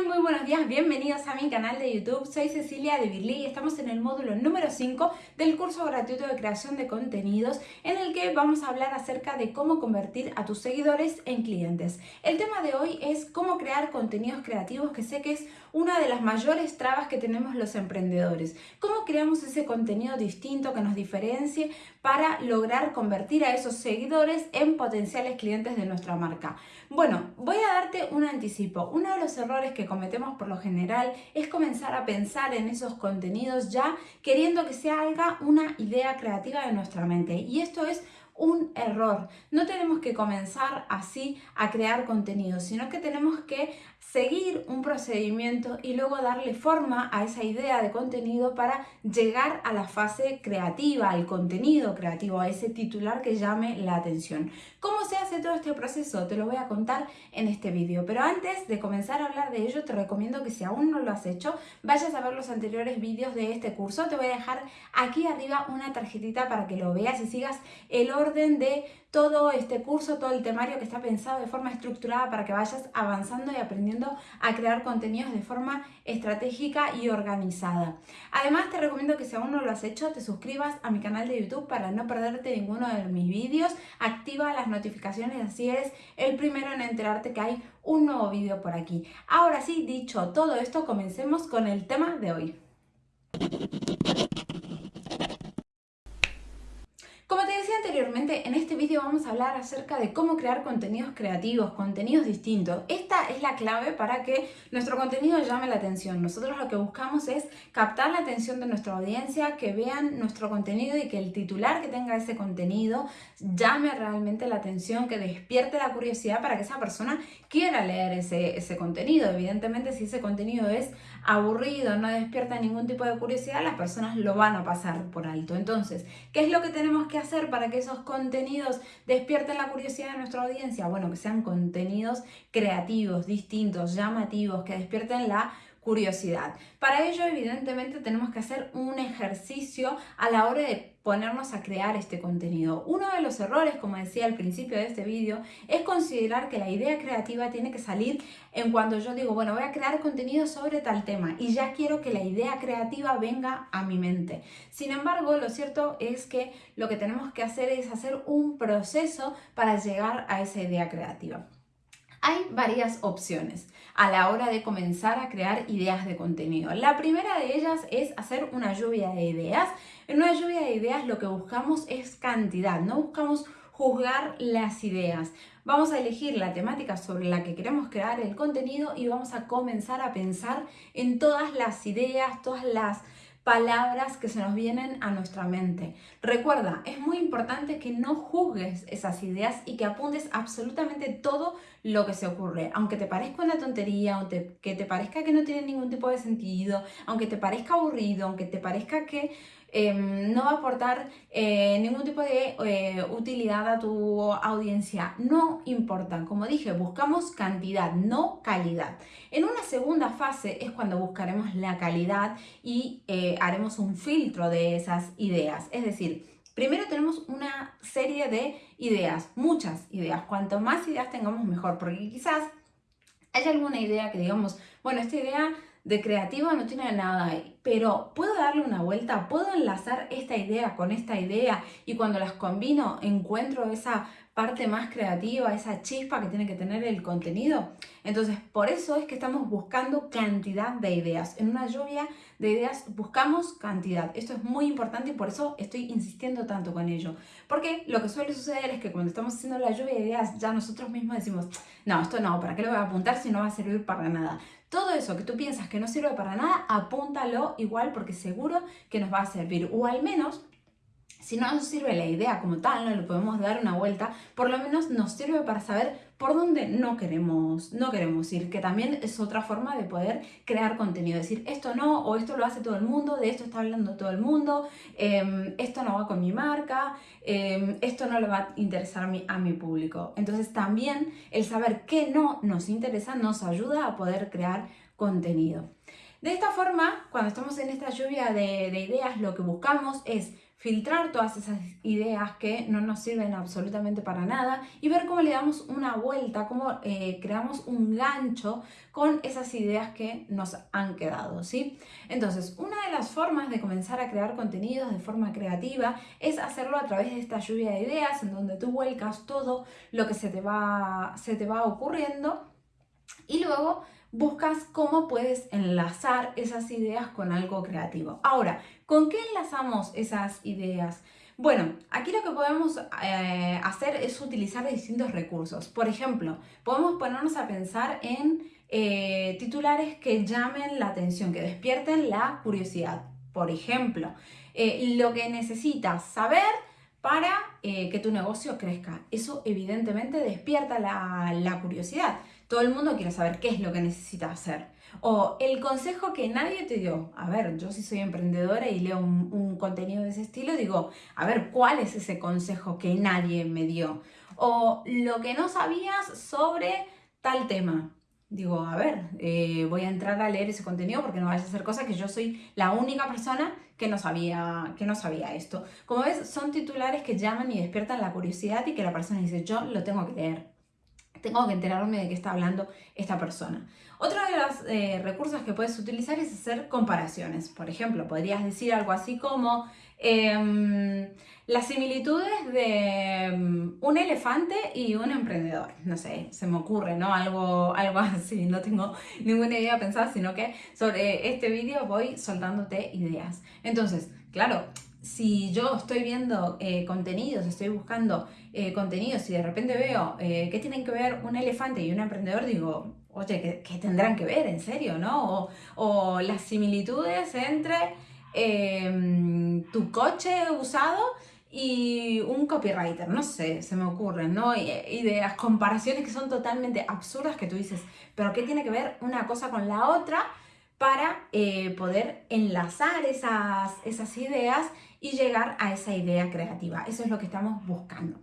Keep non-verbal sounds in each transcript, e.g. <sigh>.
Muy buenos días, bienvenidos a mi canal de YouTube. Soy Cecilia de Birli y estamos en el módulo número 5 del curso gratuito de creación de contenidos en el que vamos a hablar acerca de cómo convertir a tus seguidores en clientes. El tema de hoy es cómo crear contenidos creativos, que sé que es una de las mayores trabas que tenemos los emprendedores. ¿Cómo creamos ese contenido distinto que nos diferencie para lograr convertir a esos seguidores en potenciales clientes de nuestra marca? Bueno, voy a darte un anticipo. Uno de los errores que cometemos por lo general es comenzar a pensar en esos contenidos ya queriendo que se haga una idea creativa de nuestra mente. Y esto es un error. No tenemos que comenzar así a crear contenido, sino que tenemos que seguir un procedimiento y luego darle forma a esa idea de contenido para llegar a la fase creativa, al contenido creativo, a ese titular que llame la atención. ¿Cómo se hace todo este proceso? Te lo voy a contar en este vídeo, pero antes de comenzar a hablar de ello te recomiendo que si aún no lo has hecho, vayas a ver los anteriores vídeos de este curso. Te voy a dejar aquí arriba una tarjetita para que lo veas y sigas el orden de todo este curso, todo el temario que está pensado de forma estructurada para que vayas avanzando y aprendiendo a crear contenidos de forma estratégica y organizada. Además te recomiendo que si aún no lo has hecho te suscribas a mi canal de YouTube para no perderte ninguno de mis vídeos, activa las notificaciones así eres el primero en enterarte que hay un nuevo vídeo por aquí. Ahora sí, dicho todo esto, comencemos con el tema de hoy. Anteriormente, en este vídeo vamos a hablar acerca de cómo crear contenidos creativos, contenidos distintos. Esta es la clave para que nuestro contenido llame la atención. Nosotros lo que buscamos es captar la atención de nuestra audiencia, que vean nuestro contenido y que el titular que tenga ese contenido llame realmente la atención, que despierte la curiosidad para que esa persona quiera leer ese, ese contenido. Evidentemente, si ese contenido es aburrido, no despierta ningún tipo de curiosidad, las personas lo van a pasar por alto. Entonces, ¿qué es lo que tenemos que hacer para que esos contenidos despierten la curiosidad de nuestra audiencia? Bueno, que sean contenidos creativos, distintos, llamativos, que despierten la curiosidad. Para ello, evidentemente, tenemos que hacer un ejercicio a la hora de ponernos a crear este contenido. Uno de los errores, como decía al principio de este vídeo, es considerar que la idea creativa tiene que salir en cuando yo digo, bueno, voy a crear contenido sobre tal tema y ya quiero que la idea creativa venga a mi mente. Sin embargo, lo cierto es que lo que tenemos que hacer es hacer un proceso para llegar a esa idea creativa. Hay varias opciones a la hora de comenzar a crear ideas de contenido. La primera de ellas es hacer una lluvia de ideas. En una lluvia de ideas lo que buscamos es cantidad, no buscamos juzgar las ideas. Vamos a elegir la temática sobre la que queremos crear el contenido y vamos a comenzar a pensar en todas las ideas, todas las palabras que se nos vienen a nuestra mente. Recuerda, es muy importante que no juzgues esas ideas y que apuntes absolutamente todo lo que se ocurre. Aunque te parezca una tontería, aunque que te parezca que no tiene ningún tipo de sentido, aunque te parezca aburrido, aunque te parezca que Em, no va a aportar eh, ningún tipo de eh, utilidad a tu audiencia. No importa, como dije, buscamos cantidad, no calidad. En una segunda fase es cuando buscaremos la calidad y eh, haremos un filtro de esas ideas. Es decir, Primero tenemos una serie de ideas, muchas ideas. Cuanto más ideas tengamos mejor, porque quizás hay alguna idea que digamos, bueno, esta idea de creativa no tiene nada pero puedo darle una vuelta, puedo enlazar esta idea con esta idea y cuando las combino encuentro esa parte más creativa, esa chispa que tiene que tener el contenido. Entonces, por eso es que estamos buscando cantidad de ideas. En una lluvia de ideas buscamos cantidad. Esto es muy importante y por eso estoy insistiendo tanto con ello. Porque lo que suele suceder es que cuando estamos haciendo la lluvia de ideas, ya nosotros mismos decimos, no, esto no, ¿para qué lo voy a apuntar si no va a servir para nada? Todo eso que tú piensas que no sirve para nada, apúntalo igual porque seguro que nos va a servir. O al menos si no nos sirve la idea como tal, no le podemos dar una vuelta, por lo menos nos sirve para saber por dónde no queremos, no queremos ir, que también es otra forma de poder crear contenido, decir esto no, o esto lo hace todo el mundo, de esto está hablando todo el mundo, em, esto no va con mi marca, em, esto no le va a interesar a mi, a mi público. Entonces también el saber qué no nos interesa nos ayuda a poder crear contenido. De esta forma, cuando estamos en esta lluvia de, de ideas, lo que buscamos es filtrar todas esas ideas que no nos sirven absolutamente para nada y ver cómo le damos una vuelta, cómo eh, creamos un gancho con esas ideas que nos han quedado, ¿sí? Entonces, una de las formas de comenzar a crear contenidos de forma creativa es hacerlo a través de esta lluvia de ideas en donde tú vuelcas todo lo que se te va, se te va ocurriendo y luego buscas cómo puedes enlazar esas ideas con algo creativo. Ahora, ¿con qué enlazamos esas ideas? Bueno, aquí lo que podemos eh, hacer es utilizar distintos recursos. Por ejemplo, podemos ponernos a pensar en eh, titulares que llamen la atención, que despierten la curiosidad. Por ejemplo, eh, lo que necesitas saber para que tu negocio crezca. Eso evidentemente despierta la, curiosidad. Todo el mundo quiere saber qué es lo que necesita hacer. O el consejo que nadie te dio. A ver, yo si soy emprendedora y leo un, contenido de ese estilo, digo, a ver, ¿cuál es ese consejo que nadie me dio? O lo que no sabías sobre tal tema. Digo, a ver, eh, voy a entrar a leer ese contenido porque no vaya a ser cosa que yo soy la única persona que no, sabía, que no sabía esto. Como ves, son titulares que llaman y despiertan la curiosidad y que la persona dice, yo lo tengo que leer tengo que enterarme de qué está hablando esta persona. Otro de los eh, recursos que puedes utilizar es hacer comparaciones. Por ejemplo, podrías decir algo así como em, las similitudes de em, un elefante y un emprendedor. No sé, se me ocurre, ¿no? Algo, algo <laughs> así, no tengo ninguna idea pensada, sino que sobre este vídeo voy soltándote ideas. Entonces, claro, si yo estoy viendo eh, contenidos, estoy buscando eh, contenidos y de repente veo eh, que tienen que ver un elefante y un emprendedor, digo, oye, ¿qué, tendrán que ver? ¿En serio? ¿No? O, las similitudes entre em, tu coche usado y un copywriter, no sé, se me ocurren, ¿no? Ideas, comparaciones que son totalmente absurdas que tú dices, pero ¿qué tiene que ver una cosa con la otra? Para poder enlazar esas, esas ideas y llegar a esa idea creativa. Eso es lo que estamos buscando.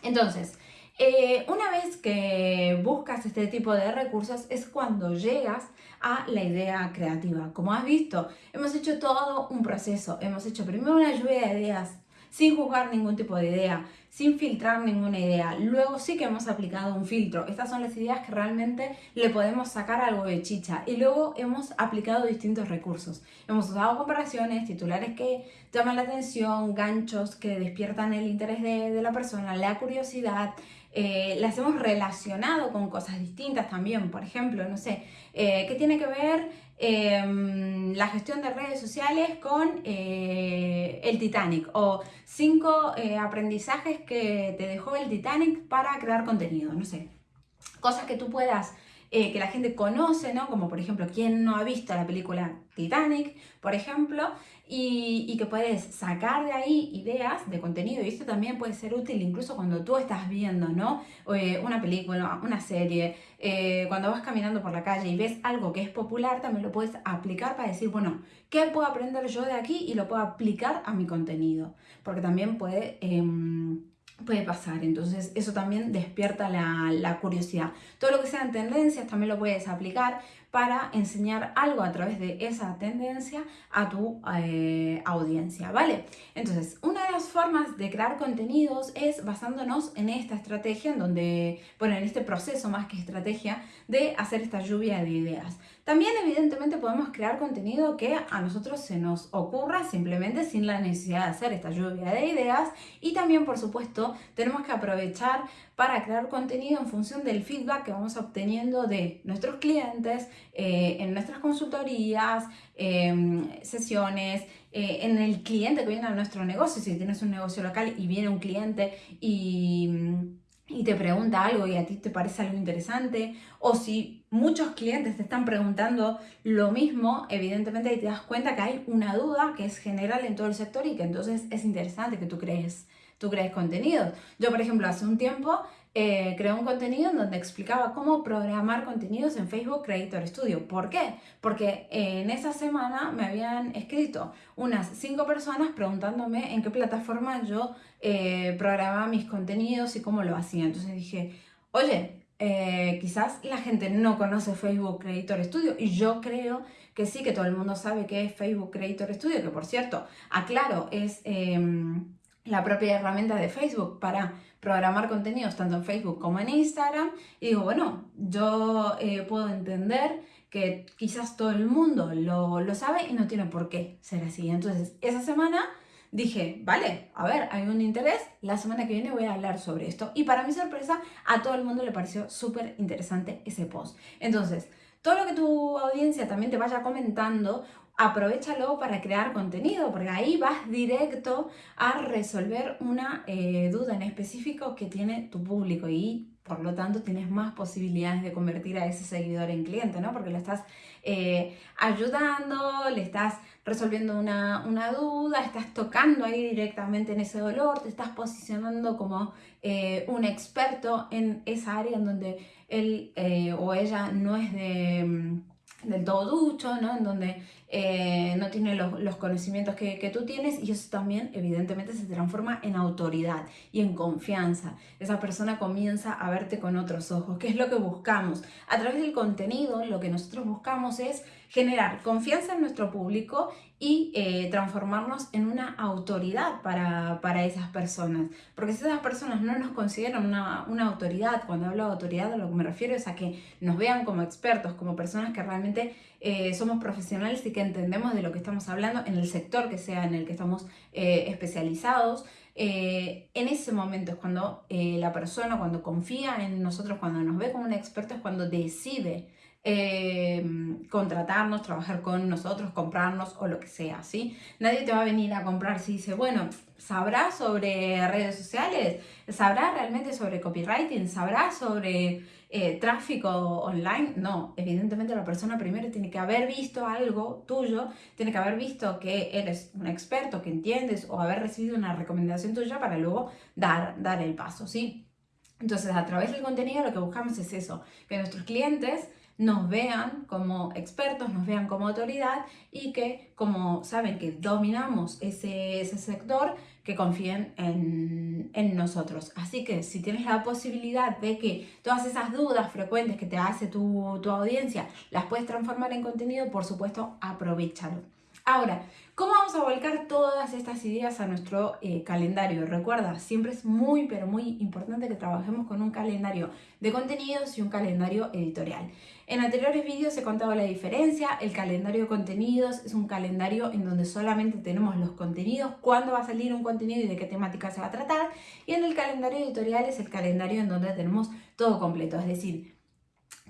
Entonces, eh, una vez que buscas este tipo de recursos es cuando llegas a la idea creativa. Como has visto, hemos hecho todo un proceso. Hemos hecho primero una lluvia de ideas, sin juzgar ningún tipo de idea, sin filtrar ninguna idea. Luego sí que hemos aplicado un filtro. Estas son las ideas que realmente le podemos sacar algo de chicha. Y luego hemos aplicado distintos recursos. Hemos usado comparaciones, titulares que llaman la atención, ganchos que despiertan el interés de, la persona, la curiosidad. Eh, las hemos relacionado con cosas distintas también. Por ejemplo, no sé, eh, ¿qué tiene que ver Em, la gestión de redes sociales con eh, el Titanic o cinco aprendizajes que te dejó el Titanic para crear contenido, no sé, cosas que tú puedas eh, que la gente conoce, ¿no? Como por ejemplo, ¿quién no ha visto la película Titanic, por ejemplo? Y, que puedes sacar de ahí ideas de contenido y esto también puede ser útil incluso cuando tú estás viendo, ¿no? Eh, una película, una serie, eh, cuando vas caminando por la calle y ves algo que es popular, también lo puedes aplicar para decir, bueno, ¿qué puedo aprender yo de aquí? Y lo puedo aplicar a mi contenido, porque también puede... Puede pasar. Entonces eso también despierta la, la, curiosidad. Todo lo que sean tendencias también lo puedes aplicar para enseñar algo a través de esa tendencia a tu eh, audiencia, ¿vale? Entonces, una de las formas de crear contenidos es basándonos en esta estrategia, en donde, bueno, en este proceso más que estrategia de hacer esta lluvia de ideas. También evidentemente podemos crear contenido que a nosotros se nos ocurra simplemente sin la necesidad de hacer esta lluvia de ideas. Y también por supuesto tenemos que aprovechar para crear contenido en función del feedback que vamos obteniendo de nuestros clientes, eh, en nuestras consultorías, em, sesiones, eh, en el cliente que viene a nuestro negocio, si tienes un negocio local y viene un cliente y, y te pregunta algo y a ti te parece algo interesante, o si muchos clientes te están preguntando lo mismo, evidentemente ahí te das cuenta que hay una duda que es general en todo el sector y que entonces es interesante que tú crees tú crees contenidos. Yo, por ejemplo, hace un tiempo eh, creé un contenido en donde explicaba cómo programar contenidos en Facebook Creator Studio. ¿Por qué? Porque en esa semana me habían escrito unas cinco personas preguntándome en qué plataforma yo eh, programaba mis contenidos y cómo lo hacía. Entonces dije, oye, eh, quizás la gente no conoce Facebook Creator Studio y yo creo que sí, que todo el mundo sabe que es Facebook Creator Studio, que por cierto, aclaro, es em, la propia herramienta de Facebook para programar contenidos tanto en Facebook como en Instagram. Y digo, bueno, yo eh, puedo entender que quizás todo el mundo lo, lo sabe y no tiene por qué ser así. Entonces, esa semana dije, vale, a ver, hay un interés, la semana que viene voy a hablar sobre esto. Y para mi sorpresa, a todo el mundo le pareció súper interesante ese post. Entonces, todo lo que tu audiencia también te vaya comentando, aprovechalo para crear contenido, porque ahí vas directo a resolver una eh, duda en específico que tiene tu público y por lo tanto tienes más posibilidades de convertir a ese seguidor en cliente, ¿no? Porque lo estás eh, ayudando, le estás resolviendo una, duda, estás tocando ahí directamente en ese dolor, te estás posicionando como eh, un experto en esa área en donde él o ella no es de, mm, del todo ducho, ¿no? En donde eh, no tiene los, conocimientos que, tú tienes y eso también evidentemente se transforma en autoridad y en confianza. Esa persona comienza a verte con otros ojos, que es lo que buscamos. A través del contenido lo que nosotros buscamos es generar confianza en nuestro público y eh, transformarnos en una autoridad para, esas personas. Porque si esas personas no nos consideran una, una, autoridad, cuando hablo de autoridad a lo que me refiero es a que nos vean como expertos, como personas que realmente eh, somos profesionales y que entendemos de lo que estamos hablando en el sector que sea en el que estamos eh, especializados. Eh, en ese momento es cuando la persona, cuando confía en nosotros, cuando nos ve como un experto, es cuando decide contratarnos, trabajar con nosotros, comprarnos o lo que sea, ¿sí? Nadie te va a venir a comprar si dice, bueno, ¿sabrá sobre redes sociales? ¿Sabrá realmente sobre copywriting? ¿Sabrá sobre eh, tráfico online, no, evidentemente la persona primero tiene que haber visto algo tuyo, tiene que haber visto que eres un experto, que entiendes o haber recibido una recomendación tuya para luego dar, dar el paso, ¿sí? Entonces, a través del contenido lo que buscamos es eso, que nuestros clientes nos vean como expertos, nos vean como autoridad y que como saben que dominamos ese, ese sector, que confíen en, en, nosotros. Así que si tienes la posibilidad de que todas esas dudas frecuentes que te hace tu, tu audiencia las puedes transformar en contenido, por supuesto, aprovechalo. Ahora, ¿cómo vamos a volcar todas estas ideas a nuestro eh, calendario? Recuerda, siempre es muy, pero muy importante que trabajemos con un calendario de contenidos y un calendario editorial. En anteriores vídeos he contado la diferencia. El calendario de contenidos es un calendario en donde solamente tenemos los contenidos, cuándo va a salir un contenido y de qué temática se va a tratar. Y en el calendario editorial es el calendario en donde tenemos todo completo, es decir,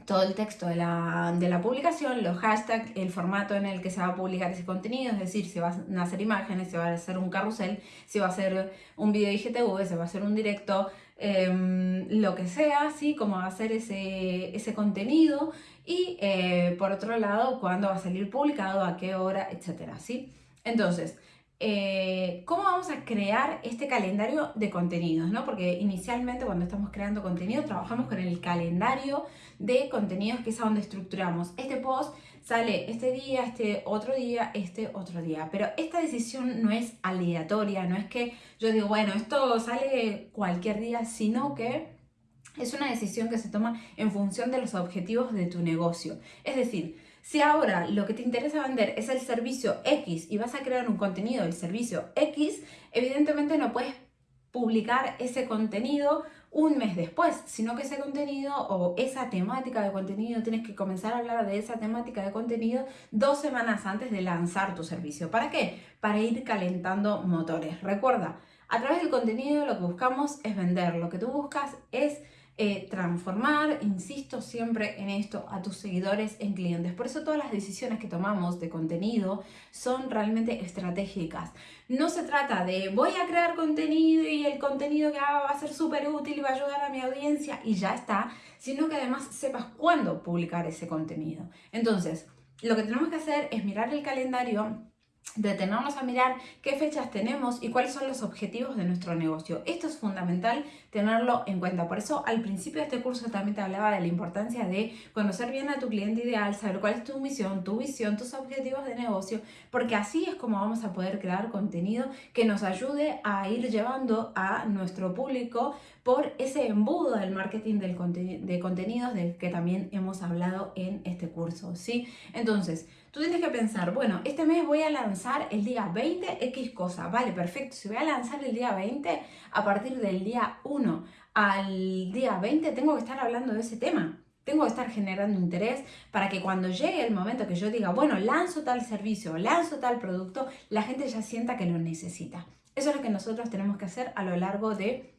todo el texto de la, de la, publicación, los hashtags, el formato en el que se va a publicar ese contenido, es decir, si van a hacer imágenes, si va a hacer un carrusel, si va a ser un video IGTV, si va a ser un directo, em, lo que sea, ¿sí? Cómo va a ser ese, ese contenido y eh, por otro lado, cuándo va a salir publicado, a qué hora, etcétera, ¿sí? Entonces, eh, ¿cómo vamos a crear este calendario de contenidos? ¿no? Porque inicialmente cuando estamos creando contenido trabajamos con el calendario de contenidos que es a donde estructuramos. Este post sale este día, este otro día, este otro día. Pero esta decisión no es aleatoria, no es que yo digo, bueno, esto sale cualquier día, sino que es una decisión que se toma en función de los objetivos de tu negocio. Es decir, si ahora lo que te interesa vender es el servicio X y vas a crear un contenido del servicio X, evidentemente no puedes publicar ese contenido un mes después, sino que ese contenido o esa temática de contenido tienes que comenzar a hablar de esa temática de contenido dos semanas antes de lanzar tu servicio. ¿Para qué? Para ir calentando motores. Recuerda, a través del contenido lo que buscamos es vender, lo que tú buscas es eh, transformar, insisto siempre en esto, a tus seguidores en clientes. Por eso todas las decisiones que tomamos de contenido son realmente estratégicas. No se trata de voy a crear contenido y el contenido que haga va a ser súper útil y va a ayudar a mi audiencia y ya está, sino que además sepas cuándo publicar ese contenido. Entonces, lo que tenemos que hacer es mirar el calendario detenernos a mirar qué fechas tenemos y cuáles son los objetivos de nuestro negocio. Esto es fundamental tenerlo en cuenta. Por eso al principio de este curso también te hablaba de la importancia de conocer bien a tu cliente ideal, saber cuál es tu misión, tu visión, tus objetivos de negocio, porque así es como vamos a poder crear contenido que nos ayude a ir llevando a nuestro público por ese embudo del marketing del de contenidos del que también hemos hablado en este curso, ¿sí? Entonces, tú tienes que pensar, bueno, este mes voy a lanzar el día 20 X cosa, vale, perfecto, si voy a lanzar el día 20, a partir del día 1 al día 20 tengo que estar hablando de ese tema. Tengo que estar generando interés para que cuando llegue el momento que yo diga, bueno, lanzo tal servicio, lanzo tal producto, la gente ya sienta que lo necesita. Eso es lo que nosotros tenemos que hacer a lo largo de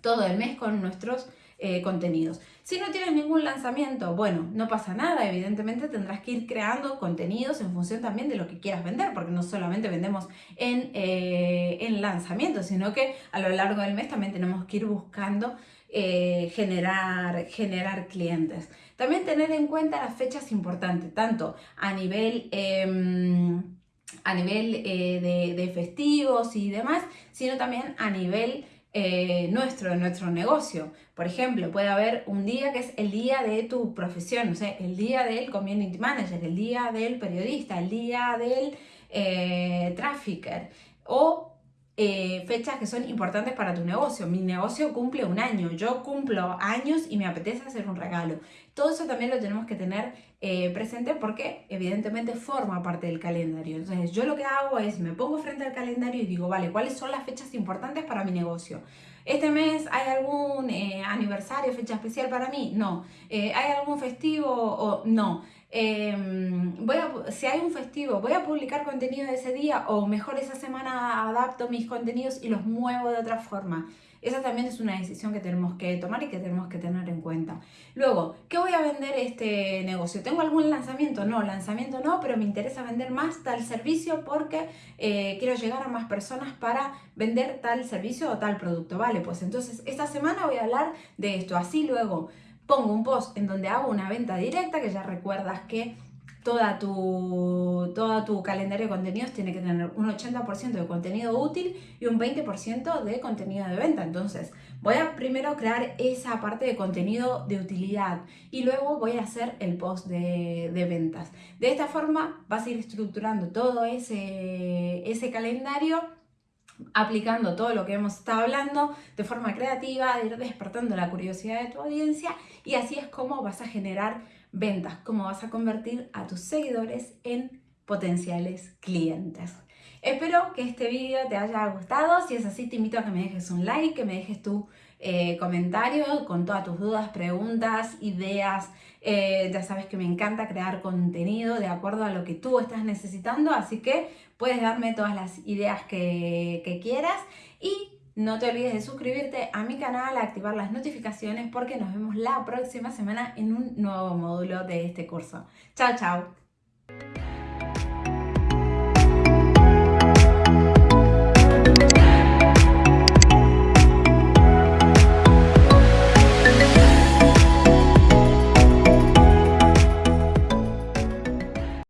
todo el mes con nuestros eh, contenidos. Si no tienes ningún lanzamiento, bueno, no pasa nada, evidentemente tendrás que ir creando contenidos en función también de lo que quieras vender, porque no solamente vendemos en, eh, en lanzamientos, sino que a lo largo del mes también tenemos que ir buscando eh, generar, generar clientes. También tener en cuenta las fechas importantes, tanto a nivel... Em, a nivel eh, de, festivos y demás, sino también a nivel eh, nuestro, nuestro negocio. Por ejemplo, puede haber un día que es el día de tu profesión, o sea, el día del community manager, el día del periodista, el día del eh, trafficker o eh, fechas que son importantes para tu negocio. Mi negocio cumple un año, yo cumplo años y me apetece hacer un regalo. Todo eso también lo tenemos que tener eh, presente porque evidentemente forma parte del calendario. Entonces yo lo que hago es me pongo frente al calendario y digo, vale, ¿cuáles son las fechas importantes para mi negocio? ¿Este mes hay algún eh, aniversario, fecha especial para mí? No. ¿Hay algún festivo? O, no. Em, voy a, si hay un festivo, voy a publicar contenido de ese día o mejor esa semana adapto mis contenidos y los muevo de otra forma. Esa también es una decisión que tenemos que tomar y que tenemos que tener en cuenta. Luego, ¿qué voy a vender este negocio? ¿Tengo algún lanzamiento? No, lanzamiento no, pero me interesa vender más tal servicio porque eh, quiero llegar a más personas para vender tal servicio o tal producto. Vale, pues entonces esta semana voy a hablar de esto. Así luego pongo un post en donde hago una venta directa, que ya recuerdas que toda tu, todo tu calendario de contenidos tiene que tener un 80% de contenido útil y un 20% de contenido de venta. Entonces, voy a primero crear esa parte de contenido de utilidad y luego voy a hacer el post de, de ventas. De esta forma vas a ir estructurando todo ese, ese calendario aplicando todo lo que hemos estado hablando de forma creativa, de ir despertando la curiosidad de tu audiencia y así es como vas a generar ventas, cómo vas a convertir a tus seguidores en potenciales clientes. Espero que este vídeo te haya gustado, si es así te invito a que me dejes un like, que me dejes tu eh, comentario con todas tus dudas, preguntas, ideas, eh, ya sabes que me encanta crear contenido de acuerdo a lo que tú estás necesitando, así que puedes darme todas las ideas que, que quieras y no te olvides de suscribirte a mi canal, activar las notificaciones porque nos vemos la próxima semana en un nuevo módulo de este curso. Chao, chao.